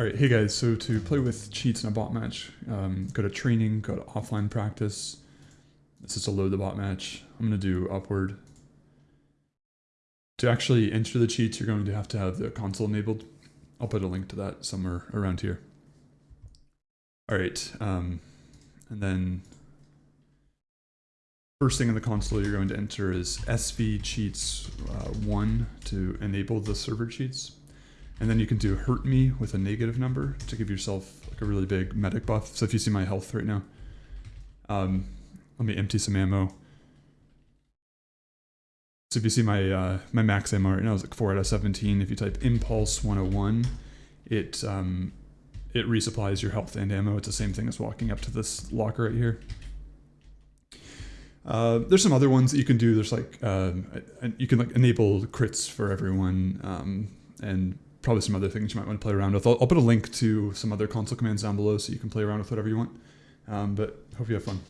All right, hey guys, so to play with cheats in a bot match, um, go to training, go to offline practice. This is to load the bot match. I'm to do upward. To actually enter the cheats, you're going to have to have the console enabled. I'll put a link to that somewhere around here. All right, um, and then first thing in the console you're going to enter is SV cheats uh, 1 to enable the server cheats. And then you can do hurt me with a negative number to give yourself like a really big medic buff. So if you see my health right now, um, let me empty some ammo. So if you see my uh, my max ammo right now is like 4 out of 17. If you type impulse 101, it um, it resupplies your health and ammo. It's the same thing as walking up to this locker right here. Uh, there's some other ones that you can do. There's like um, you can like enable crits for everyone um, and probably some other things you might want to play around with. I'll, I'll, put a link to some other console commands down below so you can play around with whatever you want. Um, but hope you have fun.